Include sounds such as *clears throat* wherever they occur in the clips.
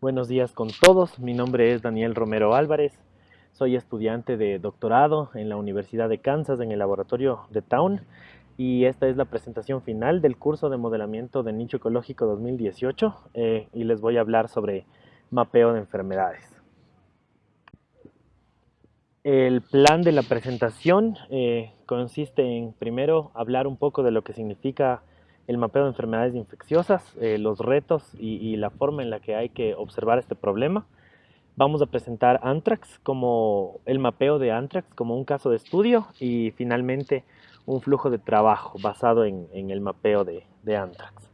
Buenos días con todos, mi nombre es Daniel Romero Álvarez, soy estudiante de doctorado en la Universidad de Kansas en el laboratorio de Town y esta es la presentación final del curso de modelamiento de nicho ecológico 2018 eh, y les voy a hablar sobre mapeo de enfermedades. El plan de la presentación eh, consiste en primero hablar un poco de lo que significa el mapeo de enfermedades infecciosas, eh, los retos y, la forma en la que hay que observar este problema. Vamos a presentar Anthrax como el mapeo de Anthrax como un caso de estudio y finalmente un flujo de trabajo basado en, el mapeo de, de Anthrax.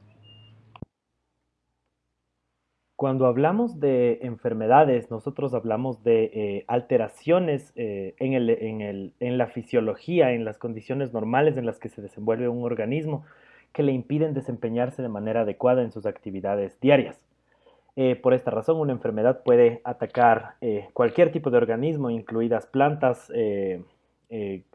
Cuando hablamos de enfermedades, nosotros hablamos de eh, alteraciones eh, en, la fisiología, en las condiciones normales en las que se desenvuelve un organismo que le impiden desempeñarse de manera adecuada en sus actividades diarias. Eh, por esta razón, una enfermedad puede atacar cualquier tipo de organismo, incluidas plantas,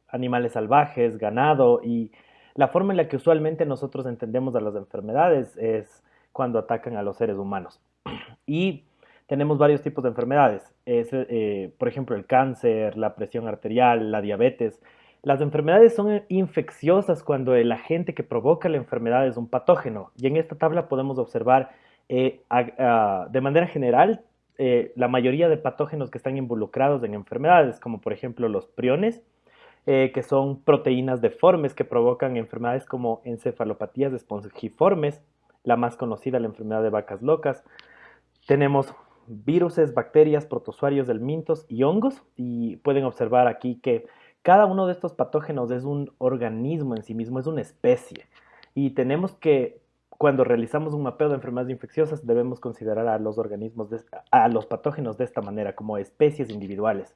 animales salvajes, ganado, y la forma en la que usualmente nosotros entendemos a las enfermedades es cuando atacan a los seres humanos. *clears throat* Y tenemos varios tipos de enfermedades. Eh, por ejemplo, el cáncer, la presión arterial, la diabetes. Las enfermedades son infecciosas cuando el agente que provoca la enfermedad es un patógeno. Y en esta tabla podemos observar eh, de manera general eh, la mayoría de patógenos que están involucrados en enfermedades, como por ejemplo los priones, que son proteínas deformes que provocan enfermedades como encefalopatías espongiformes, la más conocida, la enfermedad de vacas locas, tenemos viruses, bacterias, protozoarios del mintos y hongos y pueden observar aquí que cada uno de estos patógenos es un organismo en sí mismo, es una especie y tenemos que cuando realizamos un mapeo de enfermedades infecciosas debemos considerar a los organismos, a los patógenos de esta manera como especies individuales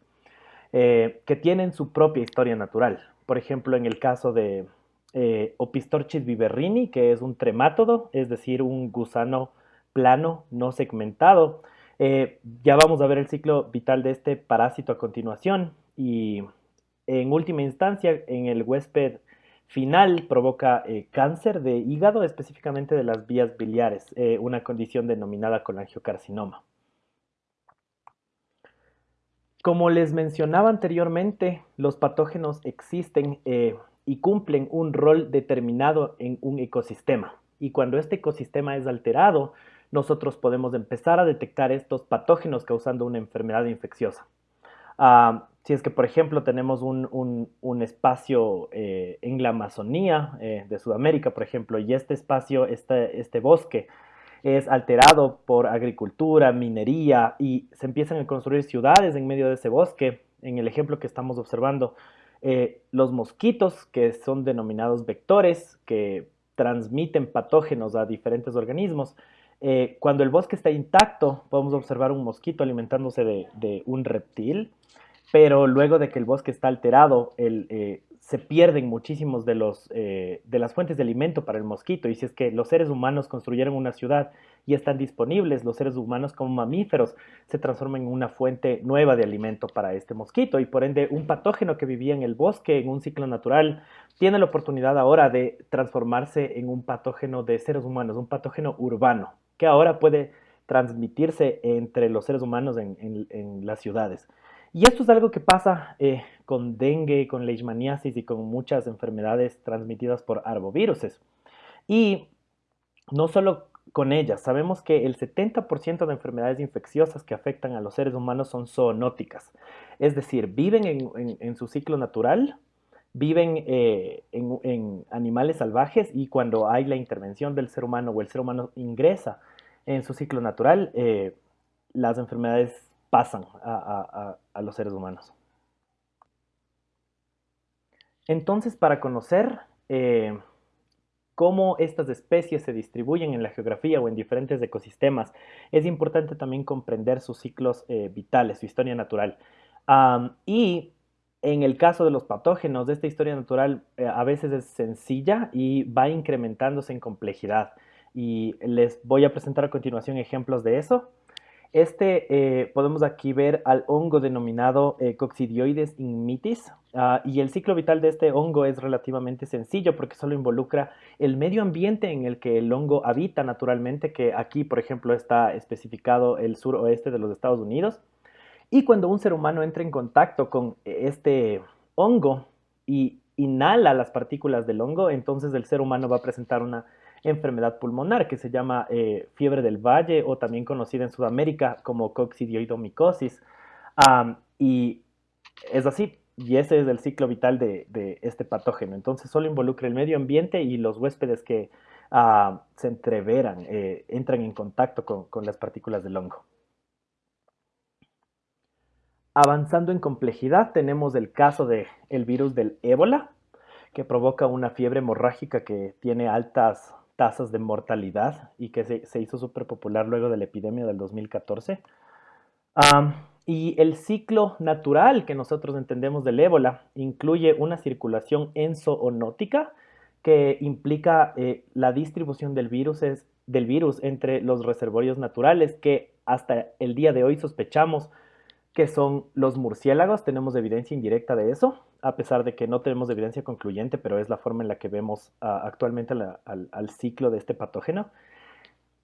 eh, que tienen su propia historia natural. Por ejemplo, en el caso de eh, Opistorchis viverrini, que es un tremátodo, es decir, un gusano plano, no segmentado. Eh, ya vamos a ver el ciclo vital de este parásito a continuación y en última instancia en el huésped final provoca eh, cáncer de hígado, específicamente de las vías biliares, eh, una condición denominada colangiocarcinoma. Como les mencionaba anteriormente, los patógenos existen y cumplen un rol determinado en un ecosistema. Y cuando este ecosistema es alterado, nosotros podemos empezar a detectar estos patógenos causando una enfermedad infecciosa. Ah, si es que, por ejemplo, tenemos un, espacio eh, en la Amazonía eh, de Sudamérica, por ejemplo, y este espacio, este, este bosque, es alterado por agricultura, minería, y se empiezan a construir ciudades en medio de ese bosque. En el ejemplo que estamos observando, eh, los mosquitos, que son denominados vectores, que transmiten patógenos a diferentes organismos, cuando el bosque está intacto, podemos observar un mosquito alimentándose de, un reptil, pero luego de que el bosque está alterado, eh, se pierden muchísimos eh, de las fuentes de alimento para el mosquito. Y si es que los seres humanos construyeron una ciudad y están disponibles, los seres humanos como mamíferos se transforman en una fuente nueva de alimento para este mosquito. Y por ende, un patógeno que vivía en el bosque, en un ciclo natural, tiene la oportunidad ahora de transformarse en un patógeno de seres humanos, un patógeno urbano que ahora puede transmitirse entre los seres humanos en, las ciudades. Y esto es algo que pasa eh, con dengue, con leishmaniasis y con muchas enfermedades transmitidas por arboviruses. Y no solo con ellas, sabemos que el 70% de enfermedades infecciosas que afectan a los seres humanos son zoonóticas, es decir, viven en, su ciclo natural, viven eh, en, animales salvajes y cuando hay la intervención del ser humano o el ser humano ingresa en su ciclo natural, eh, las enfermedades pasan a, los seres humanos. Entonces, para conocer eh, cómo estas especies se distribuyen en la geografía o en diferentes ecosistemas, es importante también comprender sus ciclos vitales, su historia natural. y en el caso de los patógenos, esta historia natural eh, a veces es sencilla y va incrementándose en complejidad. Y les voy a presentar a continuación ejemplos de eso. Este, eh, podemos aquí ver al hongo denominado eh, Coccidioides inmitis uh, y el ciclo vital de este hongo es relativamente sencillo porque solo involucra el medio ambiente en el que el hongo habita naturalmente, que aquí, por ejemplo, está especificado el suroeste de los Estados Unidos. Y cuando un ser humano entra en contacto con este hongo y inhala las partículas del hongo, entonces el ser humano va a presentar una enfermedad pulmonar que se llama eh, fiebre del valle o también conocida en Sudamérica como coccidioidomicosis. y es así, y ese es el ciclo vital de, este patógeno. Entonces solo involucra el medio ambiente y los huéspedes que ah, se entreveran, eh, entran en contacto con, las partículas del hongo. Avanzando en complejidad, tenemos el caso del el virus del ébola, que provoca una fiebre hemorrágica que tiene altas tasas de mortalidad y que se, hizo súper popular luego de la epidemia del 2014. y el ciclo natural que nosotros entendemos del ébola incluye una circulación enzoonótica que implica eh, la distribución del virus, del virus entre los reservorios naturales que hasta el día de hoy sospechamos que son los murciélagos. Tenemos evidencia indirecta de eso, a pesar de que no tenemos evidencia concluyente, pero es la forma en la que vemos ah, actualmente al, ciclo de este patógeno.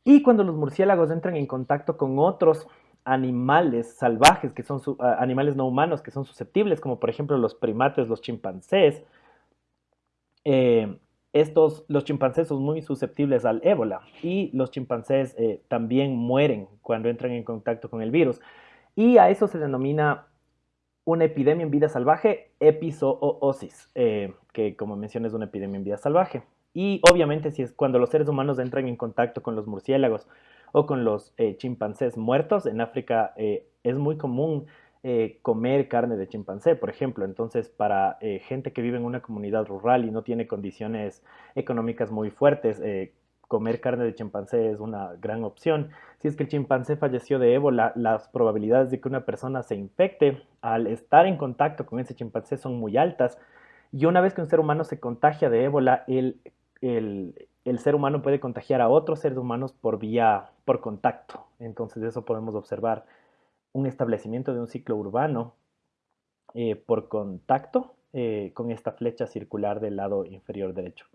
Y cuando los murciélagos entran en contacto con otros animales salvajes, que son ah, animales no humanos, que son susceptibles, como por ejemplo los primates, los chimpancés, eh, estos, los chimpancés son muy susceptibles al ébola y los chimpancés eh, también mueren cuando entran en contacto con el virus. Y a eso se denomina una epidemia en vida salvaje, epizoosis, eh, que como mencioné es una epidemia en vida salvaje. Y obviamente si es cuando los seres humanos entran en contacto con los murciélagos o con los eh, chimpancés muertos, en África eh, es muy común comer carne de chimpancé, por ejemplo. Entonces, para gente que vive en una comunidad rural y no tiene condiciones económicas muy fuertes, comer carne de chimpancé es una gran opción. Si es que el chimpancé falleció de ébola, las probabilidades de que una persona se infecte al estar en contacto con ese chimpancé son muy altas. Y una vez que un ser humano se contagia de ébola, el, el, ser humano puede contagiar a otros seres humanos por vía, por contacto. Entonces, eso podemos observar un establecimiento de un ciclo urbano eh, por contacto eh, con esta flecha circular del lado inferior derecho.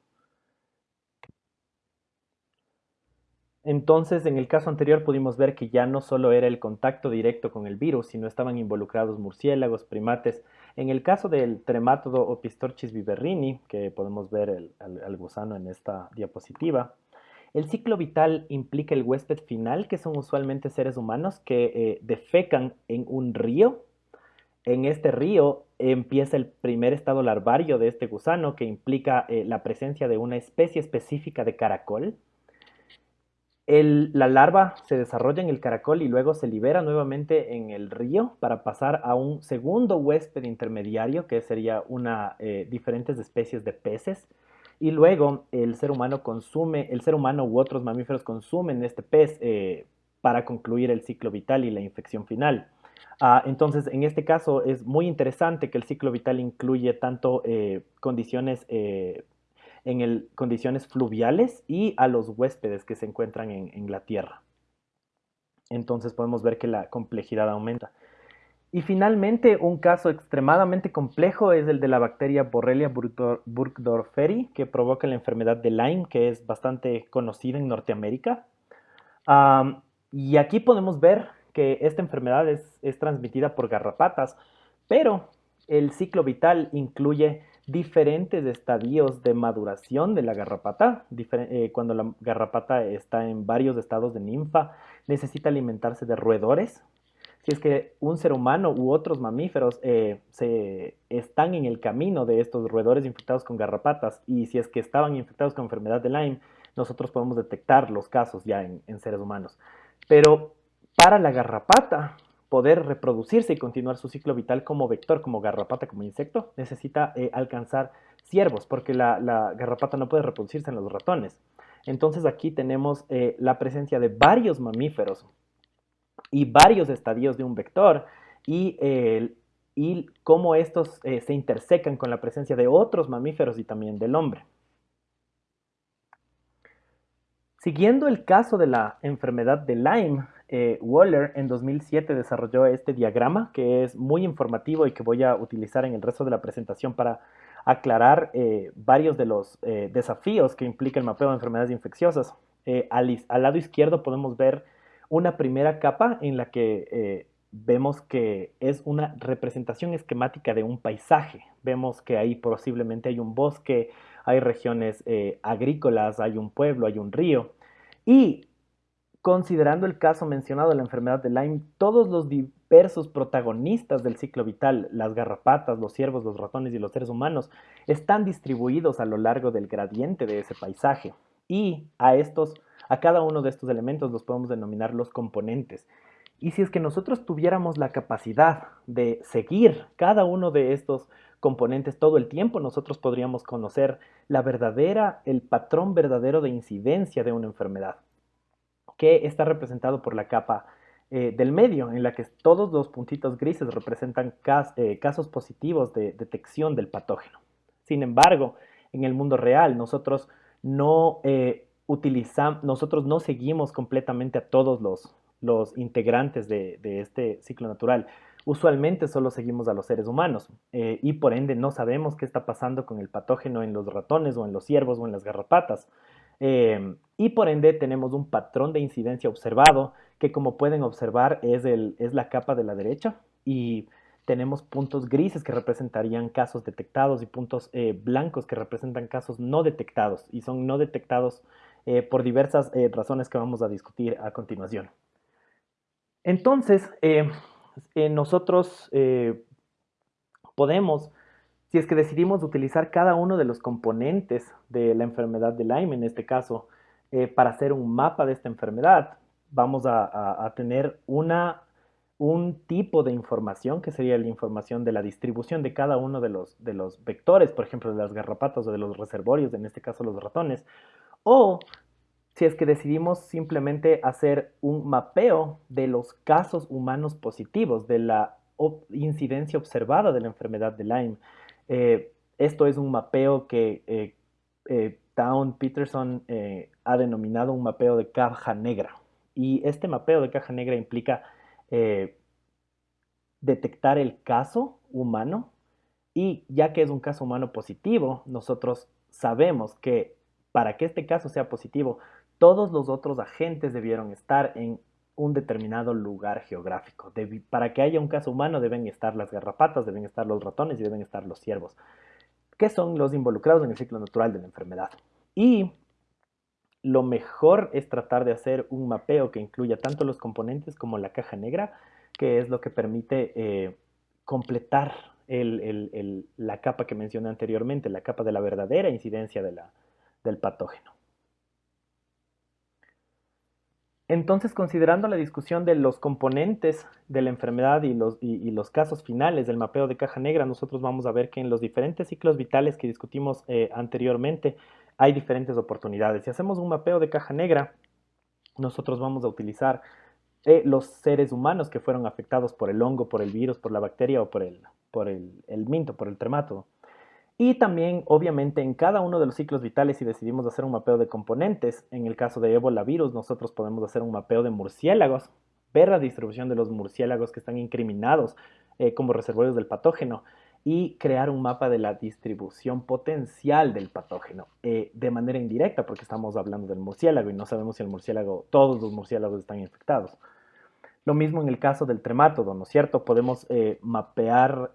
Entonces, en el caso anterior pudimos ver que ya no solo era el contacto directo con el virus, sino estaban involucrados murciélagos, primates. En el caso del tremátodo Opistorchis viverrini, que podemos ver el, gusano en esta diapositiva, el ciclo vital implica el huésped final, que son usualmente seres humanos que eh, defecan en un río. En este río empieza el primer estado larvario de este gusano, que implica eh, la presencia de una especie específica de caracol la larva se desarrolla en el caracol y luego se libera nuevamente en el río para pasar a un segundo huésped intermediario que sería una eh, diferentes especies de peces y luego el ser humano consume, el ser humano u otros mamíferos consumen este pez eh, para concluir el ciclo vital y la infección final. Ah, entonces, en este caso es muy interesante que el ciclo vital incluye tanto eh, condiciones en condiciones fluviales y a los huéspedes que se encuentran en, la Tierra. Entonces podemos ver que la complejidad aumenta. Y finalmente, un caso extremadamente complejo es el de la bacteria Borrelia burgdorferi, que provoca la enfermedad de Lyme, que es bastante conocida en Norteamérica. y aquí podemos ver que esta enfermedad es, es, transmitida por garrapatas, pero el ciclo vital incluye diferentes estadios de maduración de la garrapata. Eh, cuando la garrapata está en varios estados de ninfa, necesita alimentarse de roedores. Si es que un ser humano u otros mamíferos eh, se están en el camino de estos roedores infectados con garrapatas y si es que estaban infectados con enfermedad de Lyme, nosotros podemos detectar los casos ya en seres humanos. Pero para la garrapata, poder reproducirse y continuar su ciclo vital como vector, como garrapata, como insecto, necesita eh, alcanzar ciervos, porque la, garrapata no puede reproducirse en los ratones. Entonces aquí tenemos eh, la presencia de varios mamíferos y varios estadios de un vector y, y cómo estos eh, se intersecan con la presencia de otros mamíferos y también del hombre. Siguiendo el caso de la enfermedad de Lyme, eh, Waller en 2007 desarrolló este diagrama que es muy informativo y que voy a utilizar en el resto de la presentación para aclarar eh, varios de los eh, desafíos que implica el mapeo de enfermedades infecciosas. Al, al, lado izquierdo podemos ver una primera capa en la que vemos que es una representación esquemática de un paisaje. Vemos que ahí posiblemente hay un bosque, hay regiones agrícolas, hay un pueblo, hay un río. Y Considerando el caso mencionado de la enfermedad de Lyme, todos los diversos protagonistas del ciclo vital, las garrapatas, los ciervos, los ratones y los seres humanos, están distribuidos a lo largo del gradiente de ese paisaje. Y a estos, a cada uno de estos elementos los podemos denominar los componentes. Y si es que nosotros tuviéramos la capacidad de seguir cada uno de estos componentes todo el tiempo, nosotros podríamos conocer la verdadera, el patrón verdadero de incidencia de una enfermedad que está representado por la capa eh, del medio, en la que todos los puntitos grises representan eh, casos positivos de detección del patógeno. Sin embargo, en el mundo real nosotros no eh, utilizamos, nosotros no seguimos completamente a todos los, los integrantes de, de, este ciclo natural. Usualmente solo seguimos a los seres humanos y por ende no sabemos qué está pasando con el patógeno en los ratones o en los ciervos o en las garrapatas. Em, y por ende tenemos un patrón de incidencia observado que como pueden observar es, el, es la capa de la derecha y tenemos puntos grises que representarían casos detectados y puntos eh, blancos que representan casos no detectados y son no detectados eh, por diversas eh, razones que vamos a discutir a continuación. Entonces, nosotros podemos si es que decidimos utilizar cada uno de los componentes de la enfermedad de Lyme, en este caso, eh, para hacer un mapa de esta enfermedad, vamos a, tener una, un tipo de información que sería la información de la distribución de cada uno de los, de los vectores, por ejemplo, de las garrapatas o de los reservorios, en este caso los ratones, o si es que decidimos simplemente hacer un mapeo de los casos humanos positivos, de la incidencia observada de la enfermedad de Lyme. Eh, esto es un mapeo que eh, eh, Town Peterson ha denominado un mapeo de caja negra. Y este mapeo de caja negra implica detectar el caso humano y ya que es un caso humano positivo, nosotros sabemos que para que este caso sea positivo, todos los otros agentes debieron estar en un determinado lugar geográfico. para que haya un caso humano deben estar las garrapatas, deben estar los ratones y deben estar los ciervos, que son los involucrados en el ciclo natural de la enfermedad. Y lo mejor es tratar de hacer un mapeo que incluya tanto los componentes como la caja negra, que es lo que permite eh, completar la capa que mencioné anteriormente, la capa de la verdadera incidencia del patógeno. Entonces, considerando la discusión de los componentes de la enfermedad y los, los, casos finales del mapeo de caja negra, nosotros vamos a ver que en los diferentes ciclos vitales que discutimos eh, anteriormente hay diferentes oportunidades. Si hacemos un mapeo de caja negra, nosotros vamos a utilizar eh, los seres humanos que fueron afectados por el hongo, por el virus, por la bacteria o por el, por el minto, por el tremato. Y también, obviamente, en cada uno de los ciclos vitales, si decidimos hacer un mapeo de componentes, en el caso de ébola virus, nosotros podemos hacer un mapeo de murciélagos, ver la distribución de los murciélagos que están incriminados eh, como reservorios del patógeno y crear un mapa de la distribución potencial del patógeno eh, de manera indirecta, porque estamos hablando del murciélago y no sabemos si el murciélago, todos los murciélagos están infectados. Lo mismo en el caso del tremátodo, ¿no es cierto? Podemos eh, mapear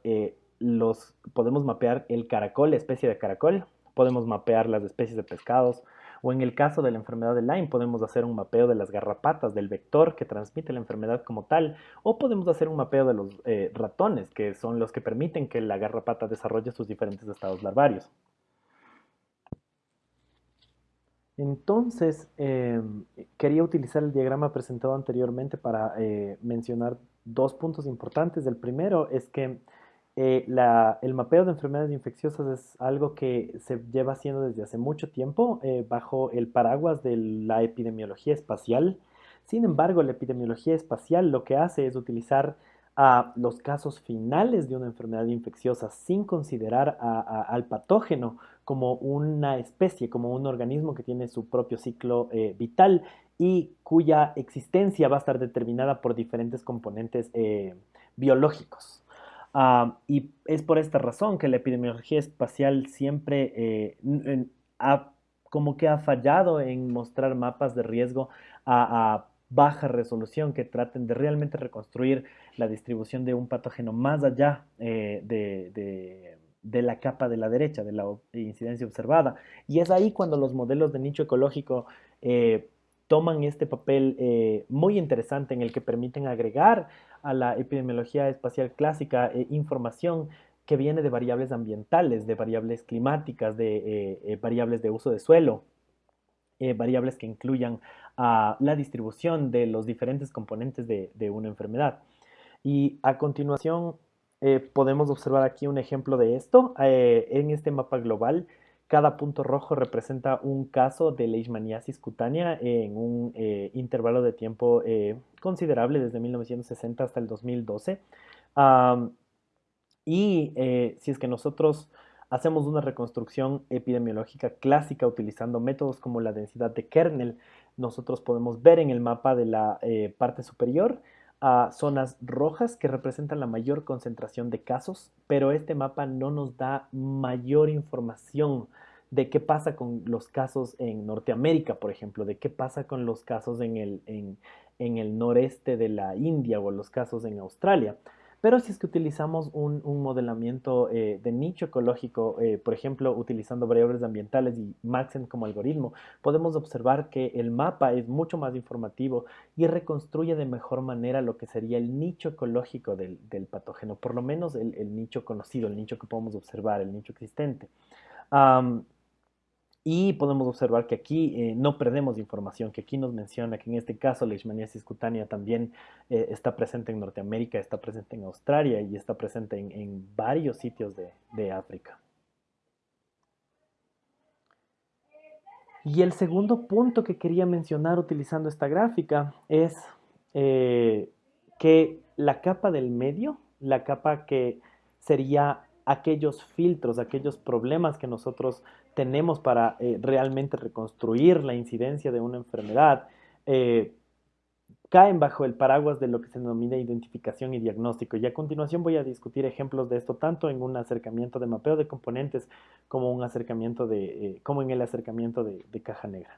los, podemos mapear el caracol, especie de caracol, podemos mapear las especies de pescados, o en el caso de la enfermedad de Lyme podemos hacer un mapeo de las garrapatas, del vector que transmite la enfermedad como tal, o podemos hacer un mapeo de los eh, ratones, que son los que permiten que la garrapata desarrolle sus diferentes estados larvarios. Entonces, em, quería utilizar el diagrama presentado anteriormente para eh, mencionar dos puntos importantes. El primero es que eh, el mapeo de enfermedades infecciosas es algo que se lleva haciendo desde hace mucho tiempo eh, bajo el paraguas de la epidemiología espacial. Sin embargo, la epidemiología espacial lo que hace es utilizar a los casos finales de una enfermedad infecciosa sin considerar al patógeno como una especie, como un organismo que tiene su propio ciclo eh, vital y cuya existencia va a estar determinada por diferentes componentes biológicos. Ah, y es por esta razón que la epidemiología espacial siempre eh, ha, como que ha fallado en mostrar mapas de riesgo a, baja resolución que traten de realmente reconstruir la distribución de un patógeno más allá eh, de, la capa de la derecha, de la incidencia observada. Y es ahí cuando los modelos de nicho ecológico eh, toman este papel muy interesante en el que permiten agregar a la epidemiología espacial clásica eh, información que viene de variables ambientales, de variables climáticas, de eh, eh, variables de uso de suelo, variables que incluyan la distribución de los diferentes componentes de, de una enfermedad. Y a continuación podemos observar aquí un ejemplo de esto. en este mapa global cada punto rojo representa un caso de leishmaniasis cutánea en un eh, intervalo de tiempo eh, considerable, desde 1960 hasta el 2012. y eh, si es que nosotros hacemos una reconstrucción epidemiológica clásica utilizando métodos como la densidad de kernel, nosotros podemos ver en el mapa de la parte superior a zonas rojas que representan la mayor concentración de casos, pero este mapa no nos da mayor información de qué pasa con los casos en Norteamérica, por ejemplo, de qué pasa con los casos en el, en, el noreste de la India o los casos en Australia. Pero si es que utilizamos un, modelamiento eh, de nicho ecológico, eh, por ejemplo, utilizando variables ambientales y Maxent como algoritmo, podemos observar que el mapa es mucho más informativo y reconstruye de mejor manera lo que sería el nicho ecológico del, patógeno, por lo menos el, nicho conocido, el nicho que podemos observar, el nicho existente. Y podemos observar que aquí eh, no perdemos información, que aquí nos menciona que en este caso la leishmaniasis cutánea también eh, está presente en Norteamérica, está presente en Australia y está presente en, varios sitios de, África. Y el segundo punto que quería mencionar utilizando esta gráfica es eh, que la capa del medio, la capa que sería aquellos filtros, aquellos problemas que nosotros tenemos para eh, realmente reconstruir la incidencia de una enfermedad, eh, caen bajo el paraguas de lo que se denomina identificación y diagnóstico. Y a continuación voy a discutir ejemplos de esto tanto en un acercamiento de mapeo de componentes como, un acercamiento de, eh, como en el acercamiento de caja negra.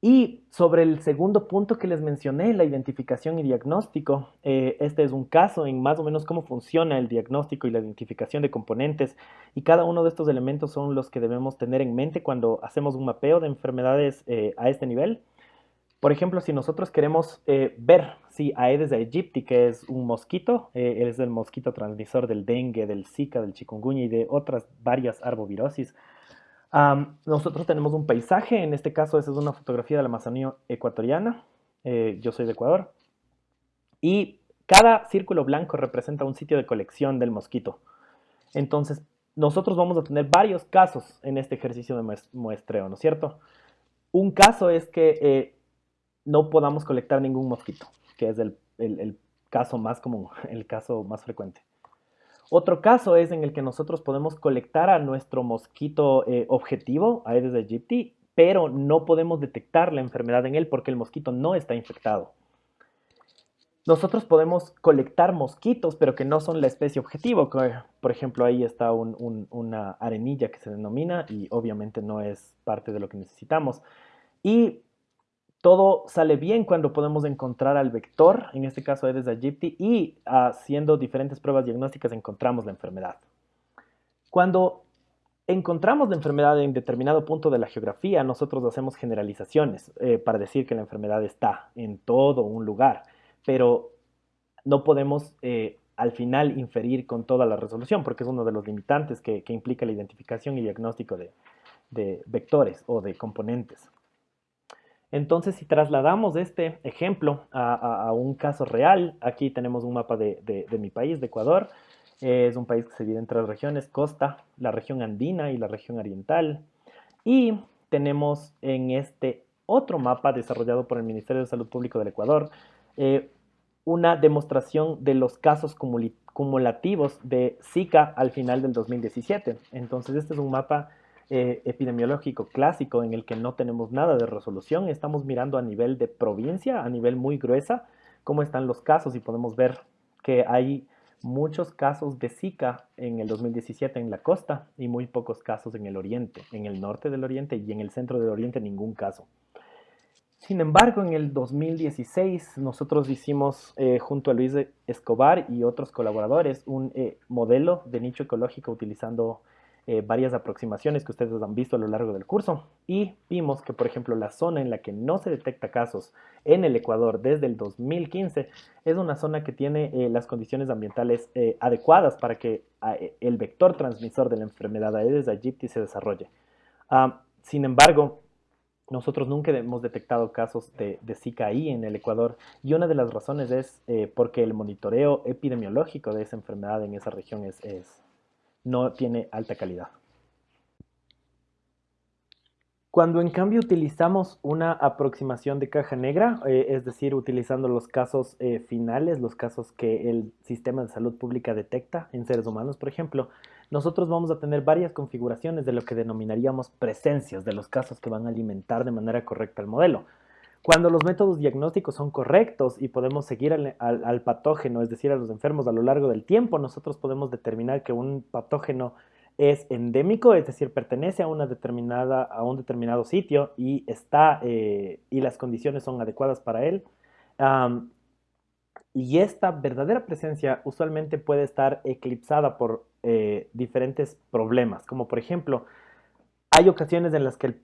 Y sobre el segundo punto que les mencioné, la identificación y diagnóstico, eh, este es un caso en más o menos cómo funciona el diagnóstico y la identificación de componentes y cada uno de estos elementos son los que debemos tener en mente cuando hacemos un mapeo de enfermedades eh, a este nivel. Por ejemplo, si nosotros queremos eh, ver si Aedes aegypti, que es un mosquito, es el mosquito transmisor del dengue, del zika, del chikungunya y de otras varias arbovirosis, nosotros tenemos un paisaje, en este caso esa es una fotografía de la Amazonía ecuatoriana, eh, yo soy de Ecuador, y cada círculo blanco representa un sitio de colección del mosquito. Entonces, nosotros vamos a tener varios casos en este ejercicio de muestreo, ¿no es cierto? Un caso es que eh, no podamos colectar ningún mosquito, que es el caso más común, *laughs* el caso más frecuente. Otro caso es en el que nosotros podemos colectar a nuestro mosquito eh, objetivo, Aedes aegypti, pero no podemos detectar la enfermedad en él porque el mosquito no está infectado. Nosotros podemos colectar mosquitos, pero que no son la especie objetivo. Por ejemplo, ahí está una arenilla que se denomina y obviamente no es parte de lo que necesitamos. Y todo sale bien cuando podemos encontrar al vector, en este caso Aedes aegypti, y haciendo diferentes pruebas diagnósticas encontramos la enfermedad. Cuando encontramos la enfermedad en determinado punto de la geografía, nosotros hacemos generalizaciones eh, para decir que la enfermedad está en todo un lugar, pero no podemos eh, al final inferir con toda la resolución, porque es uno de los limitantes que, implica la identificación y diagnóstico de vectores o de componentes. Entonces, si trasladamos este ejemplo a, un caso real, aquí tenemos un mapa de, mi país, de Ecuador. es un país que se divide en tres regiones, costa, la región andina y la región oriental. Y tenemos en este otro mapa desarrollado por el Ministerio de Salud Pública del Ecuador, eh, una demostración de los casos cumulativos de Zika al final del 2017. Entonces, este es un mapa eh, epidemiológico clásico en el que no tenemos nada de resolución. Estamos mirando a nivel de provincia, a nivel muy gruesa, cómo están los casos y podemos ver que hay muchos casos de Zika en el 2017 en la costa y muy pocos casos en el oriente, en el norte del oriente y en el centro del oriente ningún caso. Sin embargo, en el 2016 nosotros hicimos eh, junto a Luis Escobar y otros colaboradores un eh, modelo de nicho ecológico utilizando eh, varias aproximaciones que ustedes han visto a lo largo del curso y vimos que, por ejemplo, la zona en la que no se detecta casos en el Ecuador desde el 2015 es una zona que tiene eh, las condiciones ambientales eh, adecuadas para que el vector transmisor de la enfermedad Aedes aegypti se desarrolle. Ah, sin embargo, nosotros nunca hemos detectado casos de, Zika ahí en el Ecuador y una de las razones es porque el monitoreo epidemiológico de esa enfermedad en esa región es no tiene alta calidad. Cuando en cambio utilizamos una aproximación de caja negra, eh, es decir, utilizando los casos eh, finales, los casos que el sistema de salud pública detecta en seres humanos, por ejemplo, nosotros vamos a tener varias configuraciones de lo que denominaríamos presencias de los casos que van a alimentar de manera correcta el modelo. Cuando los métodos diagnósticos son correctos y podemos seguir al, patógeno, es decir, a los enfermos a lo largo del tiempo, nosotros podemos determinar que un patógeno es endémico, es decir, pertenece a, una determinada, a un determinado sitio y, está, eh, y las condiciones son adecuadas para él. y esta verdadera presencia usualmente puede estar eclipsada por eh, diferentes problemas, como por ejemplo, hay ocasiones en las que el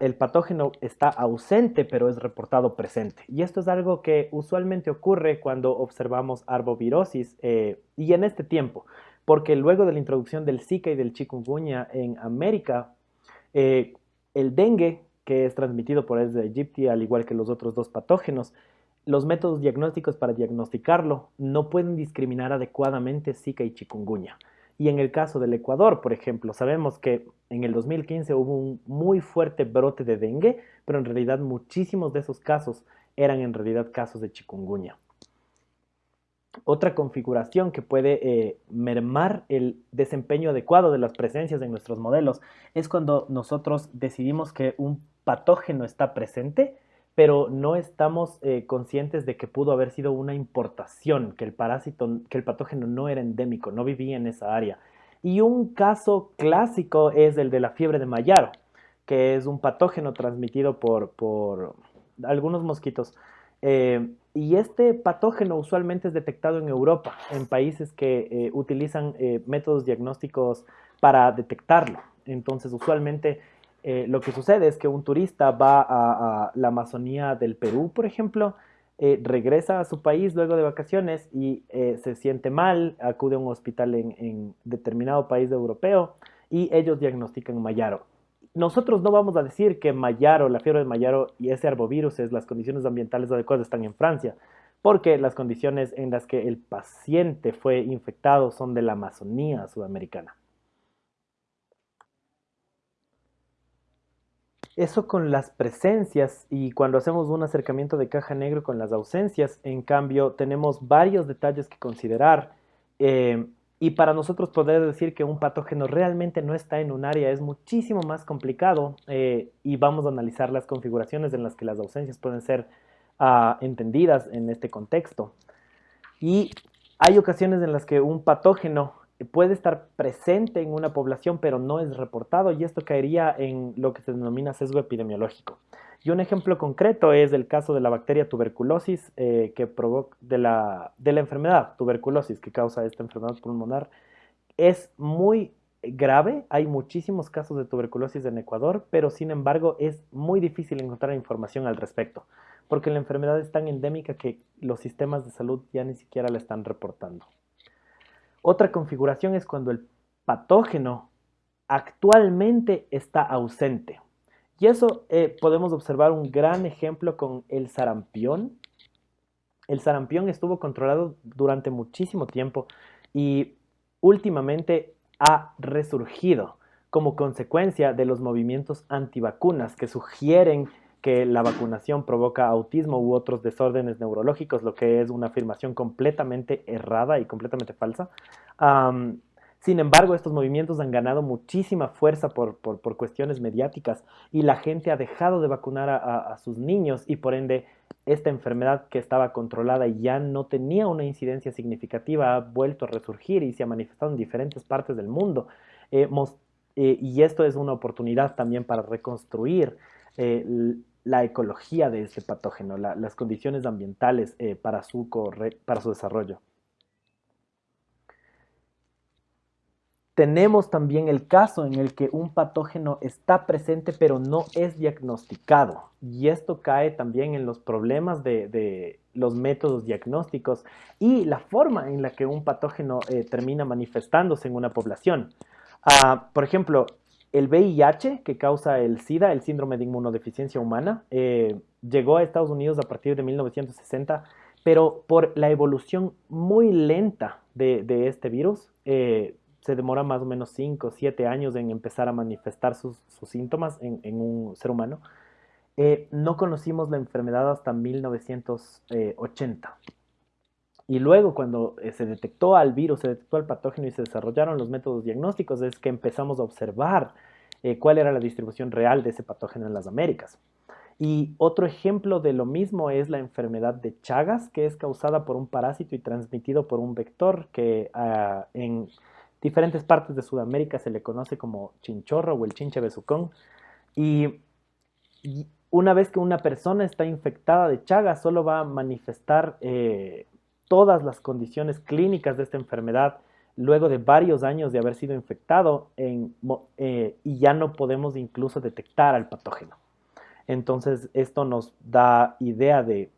el patógeno está ausente, pero es reportado presente. Y esto es algo que usualmente ocurre cuando observamos arbovirosis eh, y en este tiempo, porque luego de la introducción del Zika y del chikungunya en América, eh, el dengue, que es transmitido por Aedes aegypti, al igual que los otros dos patógenos, los métodos diagnósticos para diagnosticarlo no pueden discriminar adecuadamente Zika y chikungunya. Y en el caso del Ecuador, por ejemplo, sabemos que en el 2015 hubo un muy fuerte brote de dengue, pero en realidad muchísimos de esos casos eran en realidad casos de chikungunya. Otra configuración que puede eh, mermar el desempeño adecuado de las presencias en nuestros modelos es cuando nosotros decidimos que un patógeno está presente pero no estamos eh, conscientes de que pudo haber sido una importación, que el parásito, que el patógeno no era endémico, no vivía en esa área. Y un caso clásico es el de la fiebre de Mayaro, que es un patógeno transmitido por, por algunos mosquitos. Eh, y este patógeno usualmente es detectado en Europa, en países que eh, utilizan métodos diagnósticos para detectarlo. Entonces, usualmente eh, lo que sucede es que un turista va a, la Amazonía del Perú, por ejemplo, eh, regresa a su país luego de vacaciones y eh, se siente mal, acude a un hospital en, determinado país europeo y ellos diagnostican Mayaro. Nosotros no vamos a decir que Mayaro, la fiebre de Mayaro y ese arbovirus, las condiciones ambientales adecuadas están en Francia, porque las condiciones en las que el paciente fue infectado son de la Amazonía sudamericana. Eso con las presencias y cuando hacemos un acercamiento de caja negro con las ausencias, en cambio, tenemos varios detalles que considerar. Eh, y para nosotros poder decir que un patógeno realmente no está en un área es muchísimo más complicado eh, y vamos a analizar las configuraciones en las que las ausencias pueden ser ah, entendidas en este contexto. Y hay ocasiones en las que un patógeno puede estar presente en una población pero no es reportado y esto caería en lo que se denomina sesgo epidemiológico. Y un ejemplo concreto es el caso de la bacteria tuberculosis eh, que provoca de la, de la enfermedad tuberculosis que causa esta enfermedad pulmonar. Es muy grave, hay muchísimos casos de tuberculosis en Ecuador, pero sin embargo es muy difícil encontrar información al respecto, porque la enfermedad es tan endémica que los sistemas de salud ya ni siquiera la están reportando. Otra configuración es cuando el patógeno actualmente está ausente. Y eso eh, podemos observar un gran ejemplo con el sarampión. El sarampión estuvo controlado durante muchísimo tiempo y últimamente ha resurgido como consecuencia de los movimientos antivacunas que sugieren que la vacunación provoca autismo u otros desórdenes neurológicos, lo que es una afirmación completamente errada y completamente falsa. sin embargo, estos movimientos han ganado muchísima fuerza por, cuestiones mediáticas y la gente ha dejado de vacunar a, sus niños y por ende esta enfermedad que estaba controlada y ya no tenía una incidencia significativa ha vuelto a resurgir y se ha manifestado en diferentes partes del mundo. Eh, eh, y esto es una oportunidad también para reconstruir eh, la ecología de este patógeno, las condiciones ambientales eh, para, su para su desarrollo. Tenemos también el caso en el que un patógeno está presente pero no es diagnosticado y esto cae también en los problemas de, los métodos diagnósticos y la forma en la que un patógeno termina manifestándose en una población. Ah, por ejemplo, el VIH, que causa el SIDA, el síndrome de inmunodeficiencia humana, eh, llegó a Estados Unidos a partir de 1960, pero por la evolución muy lenta de, este virus, eh, se demora más o menos 5 o 7 años en empezar a manifestar sus, síntomas en, un ser humano. Eh, no conocimos la enfermedad hasta 1980. Y luego cuando eh, se detectó al virus, se detectó al patógeno y se desarrollaron los métodos diagnósticos, es que empezamos a observar eh, cuál era la distribución real de ese patógeno en las Américas. Y otro ejemplo de lo mismo es la enfermedad de Chagas, que es causada por un parásito y transmitido por un vector que ah, en diferentes partes de Sudamérica se le conoce como chinchorro o el chinche besucón. Y, una vez que una persona está infectada de Chagas, solo va a manifestar eh, todas las condiciones clínicas de esta enfermedad luego de varios años de haber sido infectado eh, y ya no podemos incluso detectar al patógeno. Entonces esto nos da idea de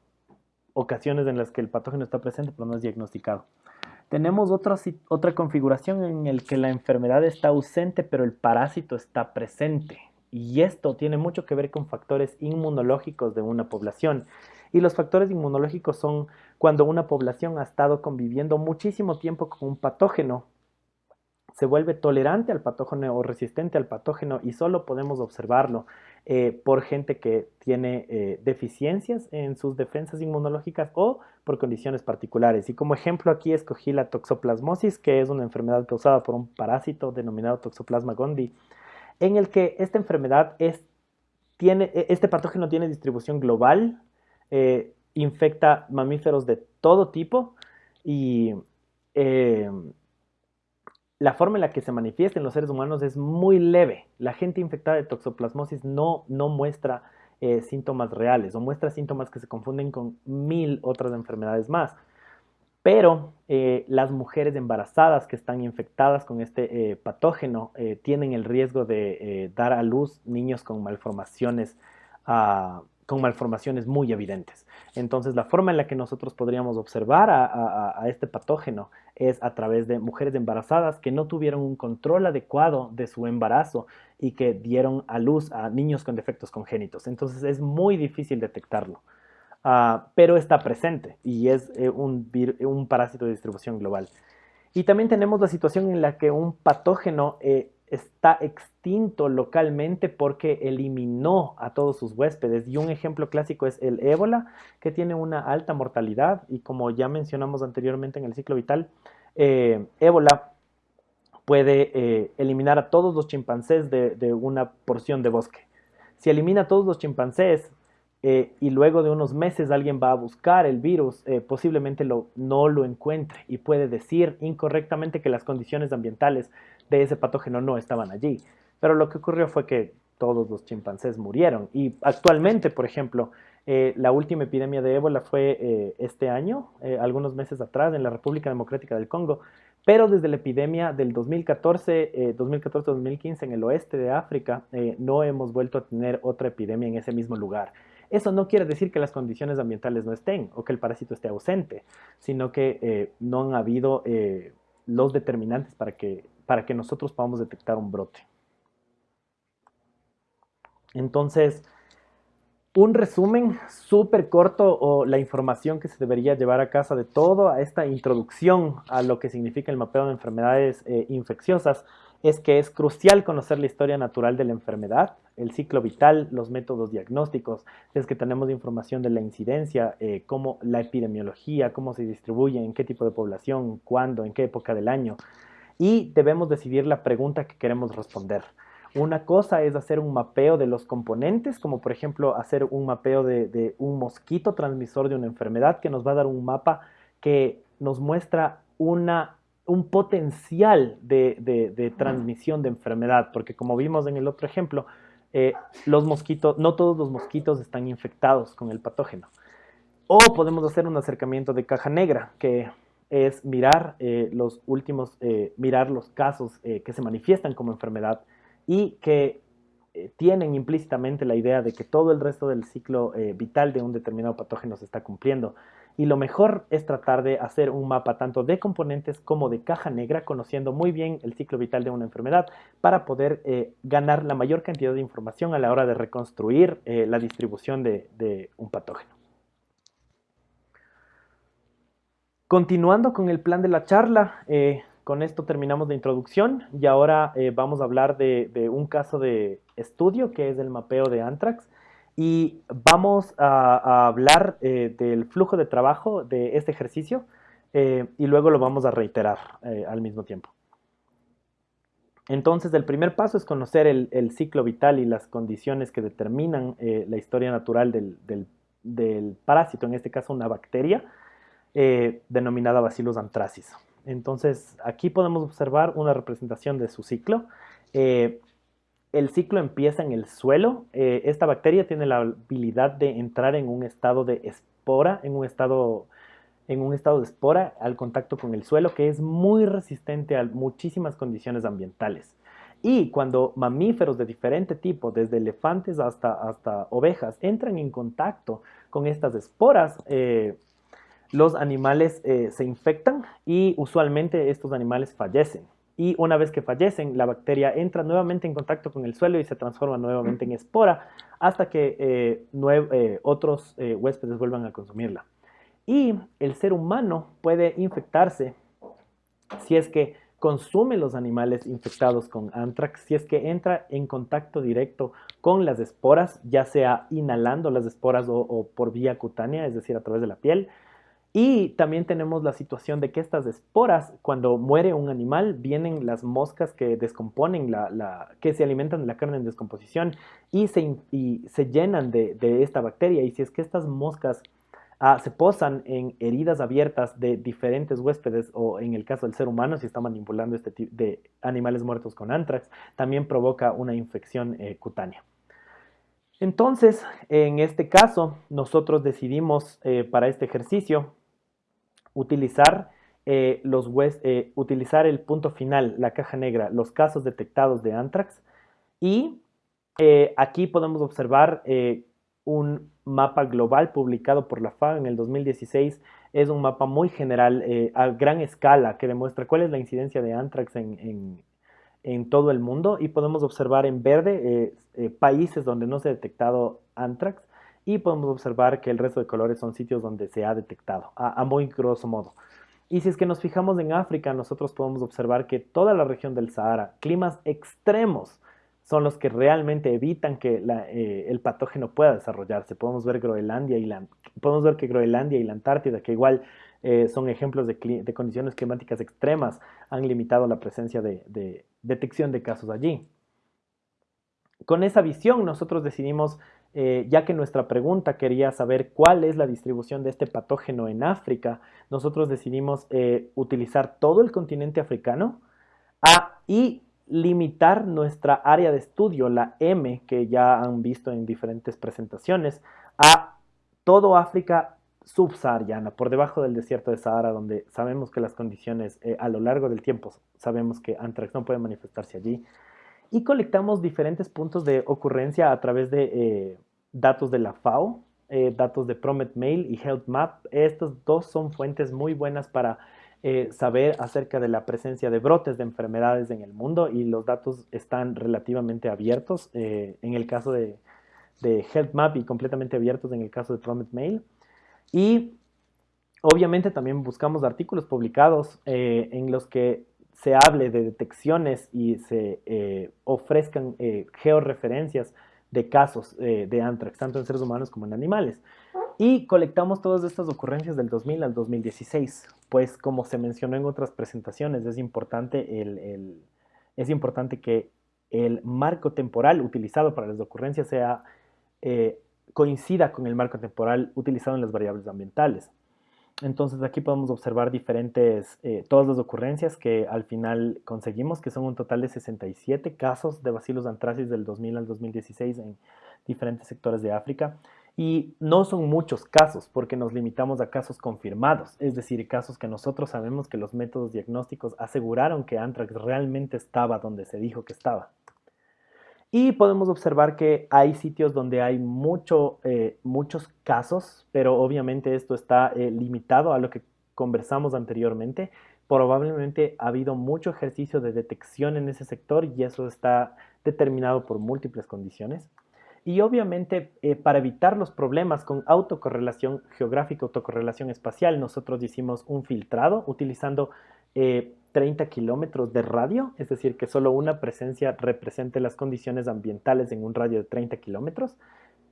ocasiones en las que el patógeno está presente pero no es diagnosticado. Tenemos otra, otra configuración en la que la enfermedad está ausente pero el parásito está presente. Y esto tiene mucho que ver con factores inmunológicos de una población. Y los factores inmunológicos son cuando una población ha estado conviviendo muchísimo tiempo con un patógeno, se vuelve tolerante al patógeno o resistente al patógeno y solo podemos observarlo eh, por gente que tiene eh, deficiencias en sus defensas inmunológicas o por condiciones particulares. Y como ejemplo aquí escogí la toxoplasmosis, que es una enfermedad causada por un parásito denominado Toxoplasma gondii, en el que esta enfermedad es, tiene, e, este patógeno tiene distribución global, eh, infecta mamíferos de todo tipo y eh, la forma en la que se manifiesta en los seres humanos es muy leve. La gente infectada de toxoplasmosis no, no muestra eh, síntomas reales o muestra síntomas que se confunden con mil otras enfermedades más. Pero las mujeres embarazadas que están infectadas con este patógeno tienen el riesgo de dar a luz niños con malformaciones con malformaciones muy evidentes. Entonces, la forma en la que nosotros podríamos observar a, este patógeno es a través de mujeres embarazadas que no tuvieron un control adecuado de su embarazo y que dieron a luz a niños con defectos congénitos. Entonces, es muy difícil detectarlo, ah, pero está presente y es eh, un, parásito de distribución global. Y también tenemos la situación en la que un patógeno eh, está extinto localmente porque eliminó a todos sus huéspedes. Y un ejemplo clásico es el ébola, que tiene una alta mortalidad y como ya mencionamos anteriormente en el ciclo vital, eh, ébola puede eh, eliminar a todos los chimpancés de, una porción de bosque. Si elimina a todos los chimpancés eh, y luego de unos meses alguien va a buscar el virus, posiblemente no lo encuentre y puede decir incorrectamente que las condiciones ambientales de ese patógeno no estaban allí. Pero lo que ocurrió fue que todos los chimpancés murieron. Y actualmente, por ejemplo, eh, la última epidemia de ébola fue eh, este año, eh, algunos meses atrás, en la República Democrática del Congo. Pero desde la epidemia del 2014, 2014-2015 en el oeste de África, no hemos vuelto a tener otra epidemia en ese mismo lugar. Eso no quiere decir que las condiciones ambientales no estén o que el parásito esté ausente, sino que no han habido los determinantes para que para que nosotros podamos detectar un brote. Entonces, un resumen súper corto o la información que se debería llevar a casa de toda esta introducción a lo que significa el mapeo de enfermedades eh, infecciosas es que es crucial conocer la historia natural de la enfermedad, el ciclo vital, los métodos diagnósticos, es que tenemos información de la incidencia, eh, cómo la epidemiología, cómo se distribuye, en qué tipo de población, cuándo, en qué época del año. Y debemos decidir la pregunta que queremos responder. Una cosa es hacer un mapeo de los componentes, como por ejemplo hacer un mapeo de, un mosquito transmisor de una enfermedad que nos va a dar un mapa que nos muestra una, un potencial de, transmisión de enfermedad, porque como vimos en el otro ejemplo, eh, los mosquitos, no todos los mosquitos están infectados con el patógeno. O podemos hacer un acercamiento de caja negra, que es mirar eh, los últimos, eh, mirar los casos que se manifiestan como enfermedad y que eh, tienen implícitamente la idea de que todo el resto del ciclo eh, vital de un determinado patógeno se está cumpliendo. Y lo mejor es tratar de hacer un mapa tanto de componentes como de caja negra, conociendo muy bien el ciclo vital de una enfermedad para poder eh, ganar la mayor cantidad de información a la hora de reconstruir la distribución de, un patógeno. Continuando con el plan de la charla, con esto terminamos la introducción y ahora eh, vamos a hablar de, un caso de estudio que es el mapeo de Antrax y vamos a, hablar eh, del flujo de trabajo de este ejercicio eh, y luego lo vamos a reiterar al mismo tiempo. Entonces, el primer paso es conocer el, ciclo vital y las condiciones que determinan la historia natural del, parásito, en este caso una bacteria denominada Bacillus anthracis. Entonces, aquí podemos observar una representación de su ciclo. Eh, el ciclo empieza en el suelo. Eh, esta bacteria tiene la habilidad de entrar en un estado de espora, en un estado, en un estado de espora al contacto con el suelo, que es muy resistente a muchísimas condiciones ambientales. Y cuando mamíferos de diferente tipo, desde elefantes hasta, hasta ovejas, entran en contacto con estas esporas, eh, los animales eh, se infectan y usualmente estos animales fallecen. Y una vez que fallecen, la bacteria entra nuevamente en contacto con el suelo y se transforma nuevamente en espora hasta que eh, eh, otros huéspedes vuelvan a consumirla. Y el ser humano puede infectarse si es que consume los animales infectados con anthrax, si es que entra en contacto directo con las esporas, ya sea inhalando las esporas o por vía cutánea, es decir, a través de la piel, y también tenemos la situación de que estas esporas, cuando muere un animal, vienen las moscas que descomponen, la, que se alimentan de la carne en descomposición y se, se llenan de, esta bacteria. Y si es que estas moscas ah, se posan en heridas abiertas de diferentes huéspedes o en el caso del ser humano, si está manipulando este tipo de animales muertos con anthrax, también provoca una infección eh, cutánea. Entonces, en este caso, nosotros decidimos eh, para este ejercicio utilizar, eh, los eh, utilizar el punto final, la caja negra, los casos detectados de anthrax. Y eh, aquí podemos observar un mapa global publicado por la FAO en el 2016. Es un mapa muy general, a gran escala, que demuestra cuál es la incidencia de anthrax en, en, todo el mundo. Y podemos observar en verde países donde no se ha detectado anthrax y podemos observar que el resto de colores son sitios donde se ha detectado, a, muy grosso modo. Y si es que nos fijamos en África, nosotros podemos observar que toda la región del Sahara, climas extremos, son los que realmente evitan que eh, el patógeno pueda desarrollarse. Podemos ver Groenlandia y podemos ver que Groenlandia y la Antártida, que igual eh, son ejemplos de, condiciones climáticas extremas, han limitado la presencia de detección de casos allí. Con esa visión nosotros decidimos eh, ya que nuestra pregunta quería saber cuál es la distribución de este patógeno en África, nosotros decidimos eh, utilizar todo el continente africano y limitar nuestra área de estudio, la M, que ya han visto en diferentes presentaciones, a todo África subsahariana, por debajo del desierto de Sahara, donde sabemos que las condiciones eh, a lo largo del tiempo, sabemos que antrax no puede manifestarse allí y colectamos diferentes puntos de ocurrencia a través de eh, datos de la FAO, eh, datos de Promet Mail y Health Map. Estos dos son fuentes muy buenas para eh, saber acerca de la presencia de brotes de enfermedades en el mundo y los datos están relativamente abiertos. en el caso de, de Health Map y completamente abiertos en el caso de Promet Mail. Y obviamente también buscamos artículos publicados en los que se hable de detecciones y se eh, ofrezcan eh, georreferencias de casos de anthrax, tanto en seres humanos como en animales. Y colectamos todas estas ocurrencias del 2000 al 2016, pues como se mencionó en otras presentaciones, es importante, el, es importante que el marco temporal utilizado para las ocurrencias sea eh, coincida con el marco temporal utilizado en las variables ambientales. Entonces aquí podemos observar diferentes, eh, todas las ocurrencias que al final conseguimos, que son un total de 67 casos de bacilos antracis del 2000 al 2016 en diferentes sectores de África. Y no son muchos casos porque nos limitamos a casos confirmados, es decir, casos que nosotros sabemos que los métodos diagnósticos aseguraron que anthrax realmente estaba donde se dijo que estaba. Y podemos observar que hay sitios donde hay mucho, eh, muchos casos, pero obviamente esto está eh, limitado a lo que conversamos anteriormente. Probablemente ha habido mucho ejercicio de detección en ese sector y eso está determinado por múltiples condiciones. Y obviamente eh, para evitar los problemas con autocorrelación geográfica, autocorrelación espacial, nosotros hicimos un filtrado utilizando 30 kilómetros de radio, es decir, que solo una presencia represente las condiciones ambientales en un radio de 30 kilómetros,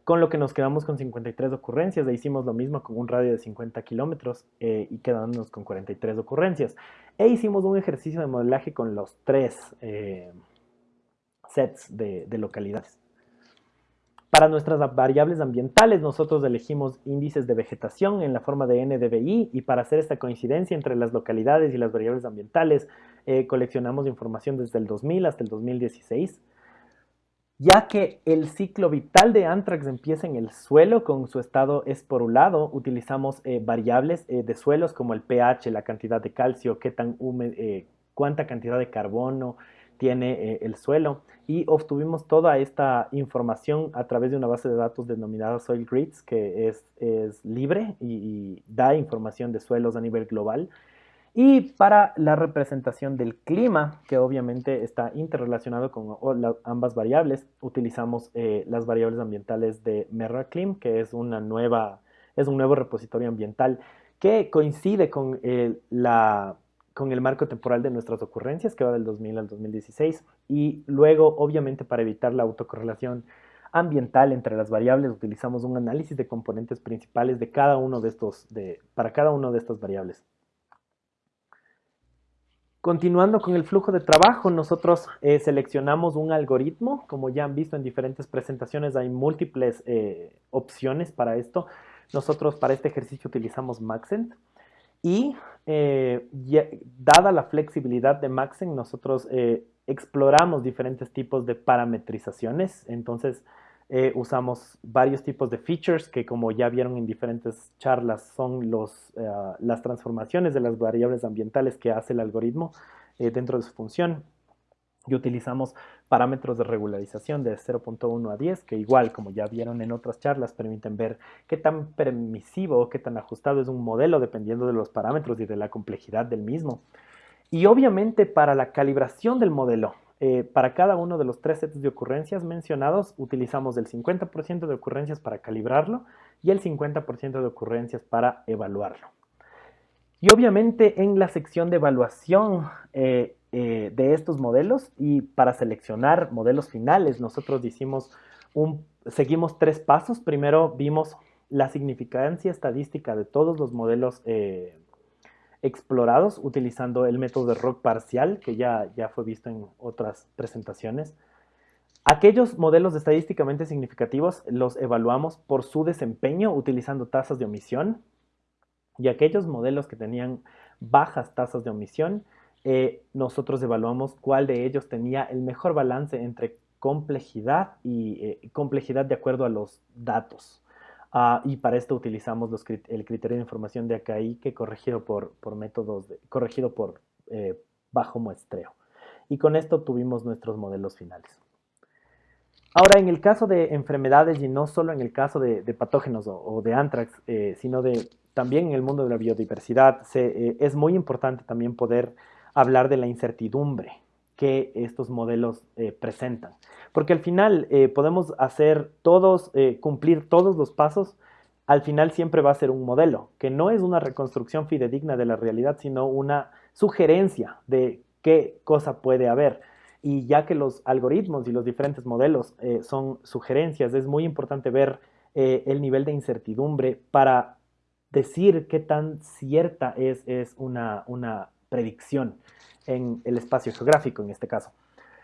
con lo que nos quedamos con 53 ocurrencias, e hicimos lo mismo con un radio de 50 kilómetros eh, y quedándonos con 43 ocurrencias. E hicimos un ejercicio de modelaje con los tres eh, sets de localidades. Para nuestras variables ambientales, nosotros elegimos índices de vegetación en la forma de NDVI y para hacer esta coincidencia entre las localidades y las variables ambientales, eh, coleccionamos información desde el 2000 hasta el 2016. Ya que el ciclo vital de anthrax empieza en el suelo con su estado esporulado, utilizamos eh, variables eh, de suelos como el pH, la cantidad de calcio, qué tan cuánta cantidad de carbono, tiene eh, el suelo y obtuvimos toda esta información a través de una base de datos denominada Soil Grids que es, es libre y, da información de suelos a nivel global. Y para la representación del clima, que obviamente está interrelacionado con ambas variables, utilizamos eh, las variables ambientales de MerraClim, que es, una nueva, es un nuevo repositorio ambiental que coincide con eh, la con el marco temporal de nuestras ocurrencias, que va del 2000 al 2016, y luego, obviamente, para evitar la autocorrelación ambiental entre las variables, utilizamos un análisis de componentes principales de cada uno de estos, de, para cada una de estas variables. Continuando con el flujo de trabajo, nosotros eh, seleccionamos un algoritmo, como ya han visto en diferentes presentaciones, hay múltiples eh, opciones para esto. Nosotros para este ejercicio utilizamos Maxent. Y eh, dada la flexibilidad de Maxen, nosotros eh, exploramos diferentes tipos de parametrizaciones. Entonces, eh, usamos varios tipos de features que, como ya vieron en diferentes charlas, son los, las transformaciones de las variables ambientales que hace el algoritmo dentro de su función y utilizamos parámetros de regularización de 0.1 a 10, que igual, como ya vieron en otras charlas, permiten ver qué tan permisivo o qué tan ajustado es un modelo dependiendo de los parámetros y de la complejidad del mismo. Y obviamente para la calibración del modelo, eh, para cada uno de los tres sets de ocurrencias mencionados, utilizamos el 50% de ocurrencias para calibrarlo y el 50% de ocurrencias para evaluarlo. Y obviamente en la sección de evaluación eh, eh, de estos modelos y para seleccionar modelos finales nosotros hicimos seguimos tres pasos. Primero vimos la significancia estadística de todos los modelos eh, explorados utilizando el método de ROC parcial que ya, ya fue visto en otras presentaciones. Aquellos modelos estadísticamente significativos los evaluamos por su desempeño utilizando tasas de omisión y aquellos modelos que tenían bajas tasas de omisión eh, nosotros evaluamos cuál de ellos tenía el mejor balance entre complejidad y eh, complejidad de acuerdo a los datos. Ah, y para esto utilizamos el criterio de información de AKI que corregido por, por métodos, corregido por eh, bajo muestreo. Y con esto tuvimos nuestros modelos finales. Ahora, en el caso de enfermedades y no solo en el caso de, patógenos o, de anthrax, sino de, también en el mundo de la biodiversidad, es muy importante también poder hablar de la incertidumbre que estos modelos presentan. Porque al final podemos hacer todos, cumplir todos los pasos, al final siempre va a ser un modelo, que no es una reconstrucción fidedigna de la realidad, sino una sugerencia de qué cosa puede haber. Y ya que los algoritmos y los diferentes modelos eh, son sugerencias, es muy importante ver eh, el nivel de incertidumbre para decir qué tan cierta es, es una, una, predicción en el espacio geográfico en este caso.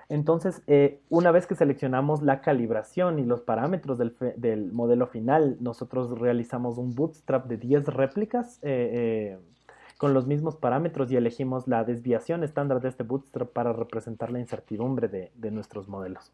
Entonces, eh, una vez que seleccionamos la calibración y los parámetros del, del, modelo final, nosotros realizamos un bootstrap de 10 réplicas con los mismos parámetros y elegimos la desviación estándar de este bootstrap para representar la incertidumbre de, nuestros modelos.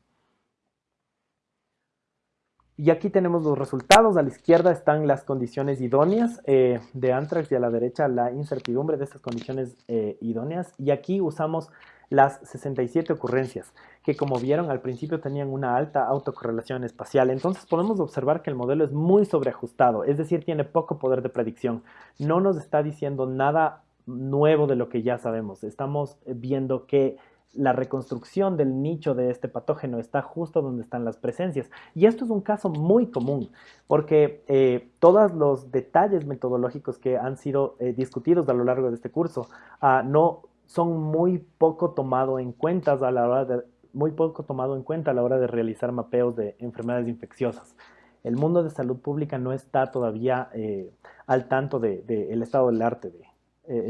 Y aquí tenemos los resultados. A la izquierda están las condiciones idóneas eh, de Antrax y a la derecha la incertidumbre de estas condiciones eh, idóneas. Y aquí usamos las 67 ocurrencias, que como vieron al principio tenían una alta autocorrelación espacial. Entonces podemos observar que el modelo es muy sobreajustado, es decir, tiene poco poder de predicción. No nos está diciendo nada nuevo de lo que ya sabemos. Estamos viendo que la reconstrucción del nicho de este patógeno está justo donde están las presencias. Y esto es un caso muy común, porque eh, todos los detalles metodológicos que han sido eh, discutidos a lo largo de este curso ah, no son muy poco tomado en cuenta a la hora de, muy poco tomado en cuenta a la hora de realizar mapeos de enfermedades infecciosas. El mundo de salud pública no está todavía eh, al tanto del de, estado del arte de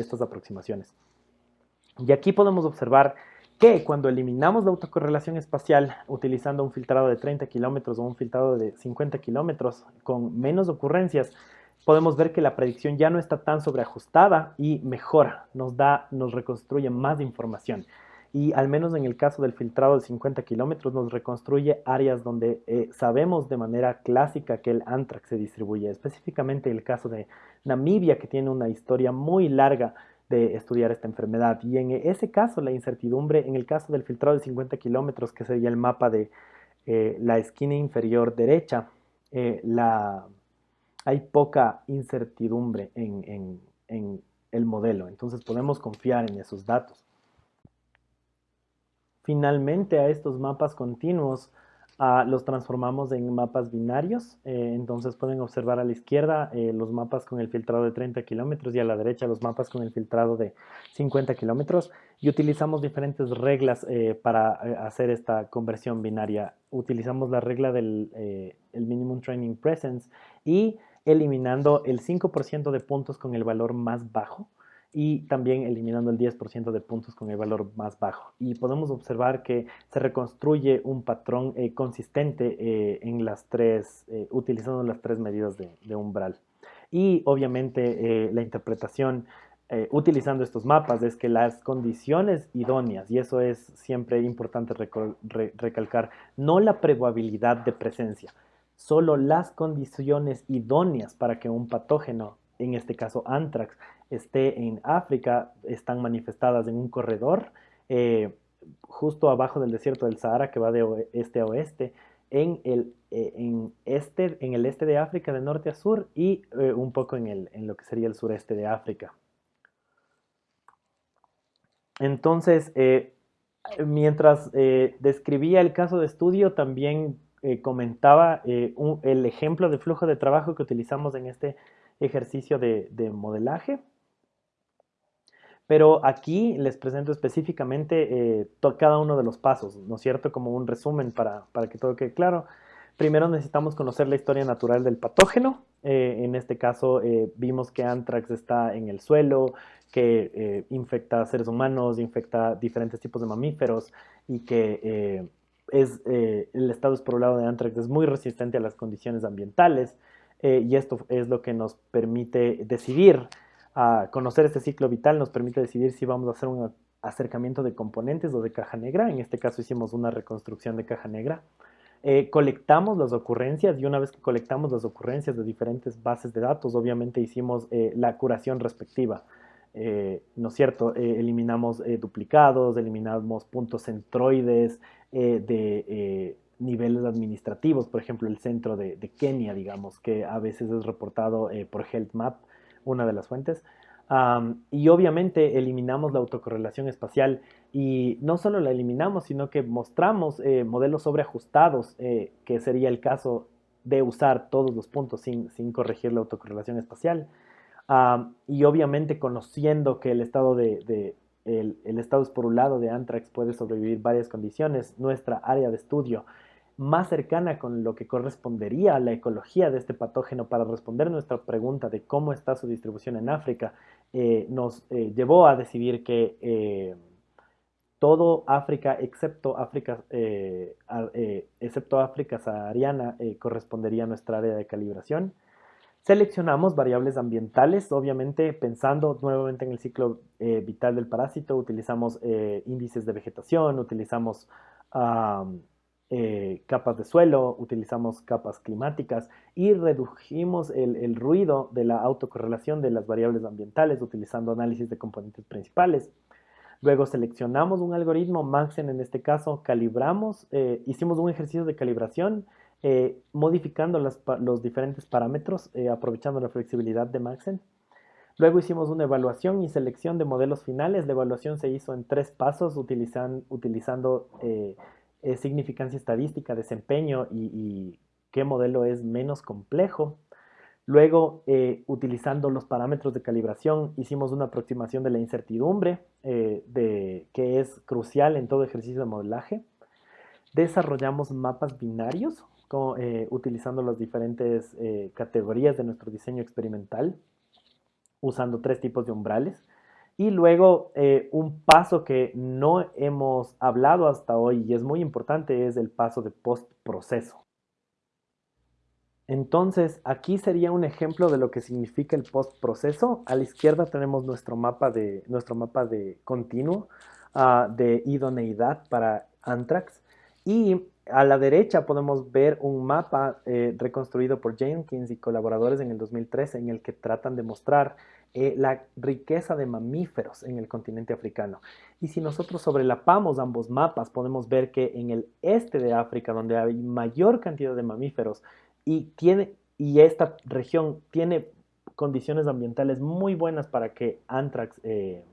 estas aproximaciones. Y aquí podemos observar que cuando eliminamos la autocorrelación espacial utilizando un filtrado de 30 kilómetros o un filtrado de 50 kilómetros con menos ocurrencias, podemos ver que la predicción ya no está tan sobreajustada y mejora, nos da, nos reconstruye más información. Y al menos en el caso del filtrado de 50 kilómetros nos reconstruye áreas donde eh, sabemos de manera clásica que el antrax se distribuye, específicamente el caso de Namibia que tiene una historia muy larga de estudiar esta enfermedad. Y en ese caso la incertidumbre, en el caso del filtrado de 50 kilómetros, que sería el mapa de eh, la esquina inferior derecha, eh, la hay poca incertidumbre en, el modelo, entonces podemos confiar en esos datos. Finalmente a estos mapas continuos ah, los transformamos en mapas binarios, eh, entonces pueden observar a la izquierda eh, los mapas con el filtrado de 30 kilómetros y a la derecha los mapas con el filtrado de 50 kilómetros y utilizamos diferentes reglas eh, para hacer esta conversión binaria. Utilizamos la regla del el Minimum Training Presence y eliminando el 5% de puntos con el valor más bajo y también eliminando el 10% de puntos con el valor más bajo. Y podemos observar que se reconstruye un patrón eh, consistente eh, en las tres, eh, utilizando las tres medidas de, umbral. Y obviamente la interpretación utilizando estos mapas es que las condiciones idóneas, y eso es siempre importante recalcar, no la probabilidad de presencia, solo las condiciones idóneas para que un patógeno, en este caso anthrax, esté en África, están manifestadas en un corredor eh, justo abajo del desierto del Sahara que va de este a oeste, en el, eh, en este, en el este de África de norte a sur y eh, un poco en, el, en lo que sería el sureste de África. Entonces, mientras describía el caso de estudio, también comentaba el ejemplo de flujo de trabajo que utilizamos en este ejercicio de, modelaje. Pero aquí les presento específicamente eh, cada uno de los pasos, ¿no es cierto? Como un resumen para, para, que todo quede claro. Primero necesitamos conocer la historia natural del patógeno. en este caso vimos que anthrax está en el suelo, que infecta a seres humanos, infecta diferentes tipos de mamíferos y que es, eh, el estado esporulado de anthrax es muy resistente a las condiciones ambientales eh, y esto es lo que nos permite decidir, a conocer este ciclo vital nos permite decidir si vamos a hacer un acercamiento de componentes o de caja negra, en este caso hicimos una reconstrucción de caja negra. Eh, colectamos las ocurrencias y una vez que colectamos las ocurrencias de diferentes bases de datos, obviamente hicimos la curación respectiva. ¿no es cierto? eliminamos duplicados, eliminamos puntos centroides, eh, de eh, niveles administrativos, por ejemplo, el centro de, Kenia, digamos, que a veces es reportado eh, por HealthMap, una de las fuentes. y obviamente eliminamos la autocorrelación espacial y no solo la eliminamos, sino que mostramos eh, modelos sobreajustados, eh, que sería el caso de usar todos los puntos sin, corregir la autocorrelación espacial. y obviamente conociendo que el estado de, el, el, estado esporulado de Anthrax puede sobrevivir varias condiciones, nuestra área de estudio más cercana con lo que correspondería a la ecología de este patógeno para responder nuestra pregunta de cómo está su distribución en África, eh, nos eh, llevó a decidir que eh, todo África, excepto África, excepto África sahariana, correspondería a nuestra área de calibración. Seleccionamos variables ambientales, obviamente pensando nuevamente en el ciclo vital del parásito, utilizamos índices de vegetación, utilizamos eh, capas de suelo, utilizamos capas climáticas y redujimos el, ruido de la autocorrelación de las variables ambientales utilizando análisis de componentes principales. Luego seleccionamos un algoritmo, Maxen en este caso, calibramos, eh, hicimos un ejercicio de calibración eh, modificando los diferentes parámetros, aprovechando la flexibilidad de Maxen. Luego hicimos una evaluación y selección de modelos finales. La evaluación se hizo en tres pasos utilizando eh, significancia estadística, desempeño y, qué modelo es menos complejo. Luego, eh, utilizando los parámetros de calibración, hicimos una aproximación de la incertidumbre, eh, que es crucial en todo ejercicio de modelaje. Desarrollamos mapas binarios, utilizando las diferentes categorías de nuestro diseño experimental, usando tres tipos de umbrales. Y luego eh, un paso que no hemos hablado hasta hoy y es muy importante es el paso de postproceso. Entonces, aquí sería un ejemplo de lo que significa el postproceso. A la izquierda tenemos nuestro mapa de, nuestro mapa de continuo ah, de idoneidad para Anthrax. Y a la derecha podemos ver un mapa eh, reconstruido por Jenkins y colaboradores en el 2013 en el que tratan de mostrar eh, la riqueza de mamíferos en el continente africano. Y si nosotros sobrelapamos ambos mapas, podemos ver que en el este de África, donde hay mayor cantidad de mamíferos y, tiene, y esta región tiene condiciones ambientales muy buenas para que Anthrax eh,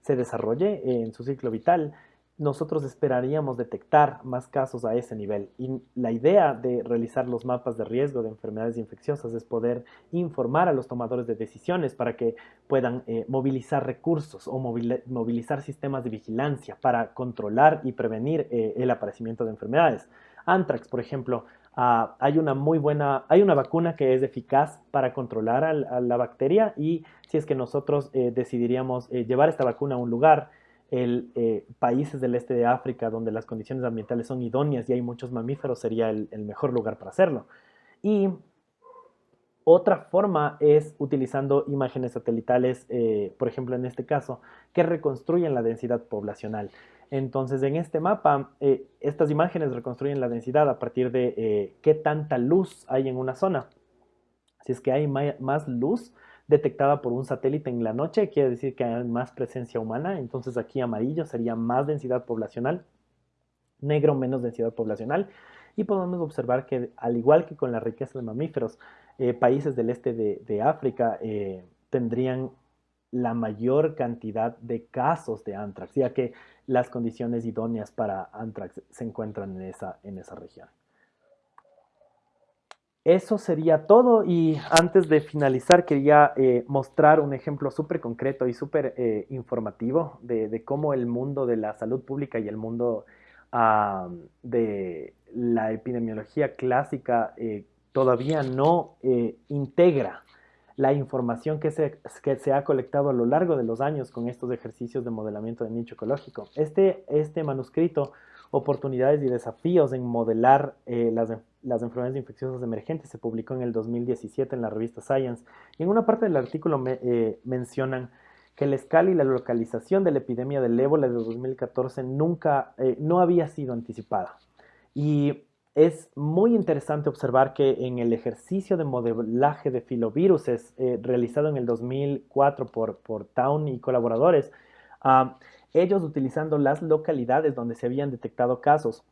se desarrolle en su ciclo vital, nosotros esperaríamos detectar más casos a ese nivel. Y la idea de realizar los mapas de riesgo de enfermedades infecciosas es poder informar a los tomadores de decisiones para que puedan eh, movilizar recursos o movilizar sistemas de vigilancia para controlar y prevenir eh, el aparecimiento de enfermedades. Antrax, por ejemplo, ah, hay una muy buena, hay una vacuna que es eficaz para controlar la bacteria y si es que nosotros eh, decidiríamos llevar esta vacuna a un lugar, el, eh, países del este de África donde las condiciones ambientales son idóneas y hay muchos mamíferos sería el, mejor lugar para hacerlo. Y otra forma es utilizando imágenes satelitales, eh, por ejemplo en este caso, que reconstruyen la densidad poblacional. Entonces en este mapa, eh, estas imágenes reconstruyen la densidad a partir de qué tanta luz hay en una zona. Si es que hay más luz, detectada por un satélite en la noche, quiere decir que hay más presencia humana, entonces aquí amarillo sería más densidad poblacional, negro menos densidad poblacional, y podemos observar que al igual que con la riqueza de mamíferos, eh, países del este de, África eh, tendrían la mayor cantidad de casos de anthrax, ya que las condiciones idóneas para anthrax se encuentran en esa, en esa región. Eso sería todo y antes de finalizar quería eh, mostrar un ejemplo súper concreto y súper eh, informativo de, cómo el mundo de la salud pública y el mundo de la epidemiología clásica eh, todavía no integra la información que se, que se, ha colectado a lo largo de los años con estos ejercicios de modelamiento de nicho ecológico. Este, este manuscrito, Oportunidades y Desafíos en Modelar las las enfermedades infecciosas emergentes, se publicó en el 2017 en la revista Science, y en una parte del artículo eh, mencionan que la escala y la localización de la epidemia del ébola de 2014 nunca, eh, no había sido anticipada. Y es muy interesante observar que en el ejercicio de modelaje de filoviruses eh, realizado en el 2004 por, por Town y colaboradores, ah, ellos utilizando las localidades donde se habían detectado casos,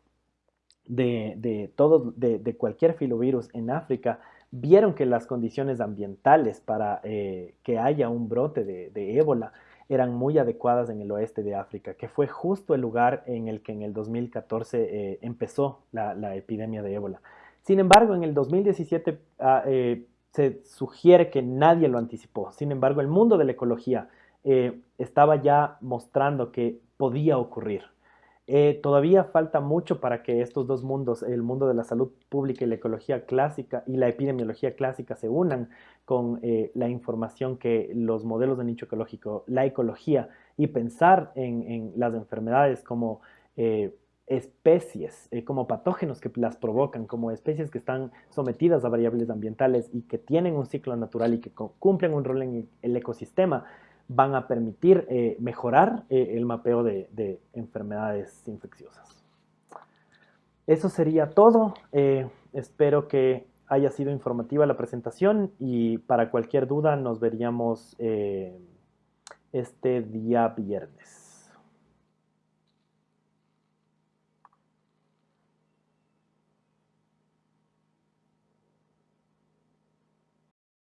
de, de, de, cualquier filovirus en África, vieron que las condiciones ambientales para eh, que haya un brote de, ébola eran muy adecuadas en el oeste de África, que fue justo el lugar en el que en el 2014 eh, empezó la, epidemia de ébola. Sin embargo, en el 2017 ah, eh, se sugiere que nadie lo anticipó. Sin embargo, el mundo de la ecología estaba ya mostrando que podía ocurrir. Eh, todavía falta mucho para que estos dos mundos, el mundo de la salud pública y la ecología clásica y la epidemiología clásica, se unan con eh, la información que los modelos de nicho ecológico, la ecología y pensar en, las enfermedades como eh, especies, como patógenos que las provocan, como especies que están sometidas a variables ambientales y que tienen un ciclo natural y que cumplen un rol en el ecosistema van a permitir eh, mejorar eh, el mapeo de, enfermedades infecciosas. Eso sería todo. Eh, espero que haya sido informativa la presentación y para cualquier duda nos veríamos este día viernes.